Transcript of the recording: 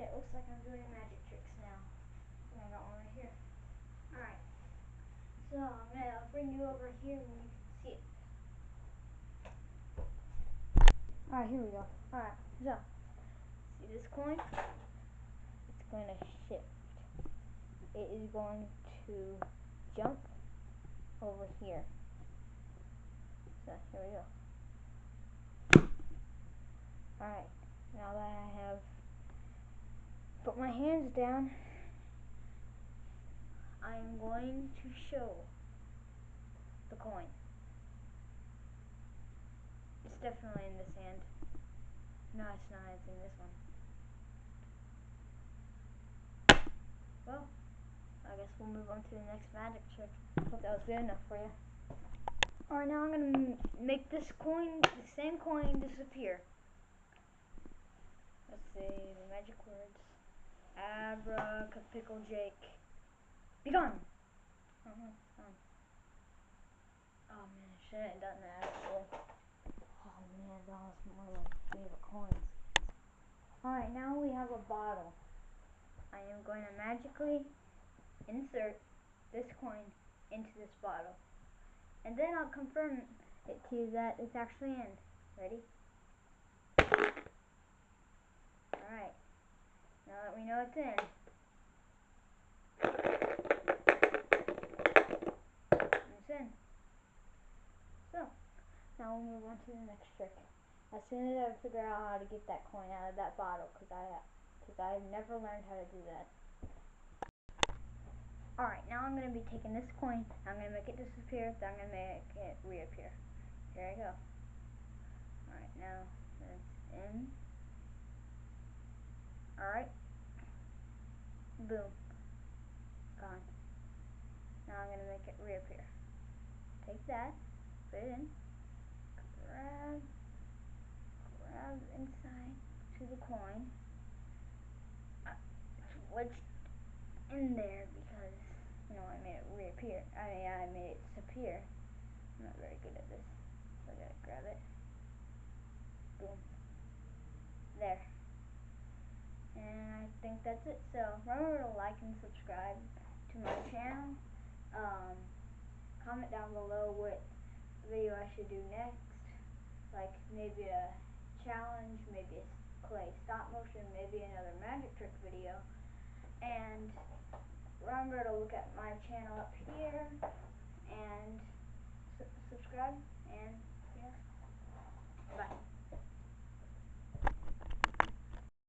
it, looks like I'm doing magic tricks now. And I got one right here. Alright. So I'm gonna bring you over here and you can see it. Alright, here we go. Alright, so see this coin? It's going to shift. It is going to jump over here. So here we go. Alright, now that I have put my hands down, I'm going to show the coin. It's definitely in this hand. No, it's not. It's in this one. Well, I guess we'll move on to the next magic trick. Hope that was good enough for you. Alright, now I'm going to make this coin, the same coin, disappear. Let's see, the magic words. Abracapickle Jake. Be gone! Uh -huh, Oh man, I should have done that actually. Oh man, that was one of my favorite coins. Alright, now we have a bottle. I am going to magically insert this coin into this bottle. And then I'll confirm it to you that it's actually in. Ready? Alright. It's in. So, now we'll move on to the next trick. As soon as I figure out how to get that coin out of that bottle, because I, cause I've never learned how to do that. Alright, now I'm going to be taking this coin, I'm going to make it disappear, then I'm going to make it reappear. Here I go. Alright, now it's in. Alright. Boom. Gone. Now I'm going to make it reappear. Take that, put it in, grab, grab inside to the coin. Uh, it's in there because you know, I made it reappear. I mean, I made it disappear. I'm not very good at this. So I gotta grab it. Boom. There. And I think that's it. So remember to like and subscribe to my channel. Um, comment down below what video I should do next. Like maybe a challenge, maybe a clay stop motion, maybe another magic trick video. And remember to look at my channel up here and subscribe and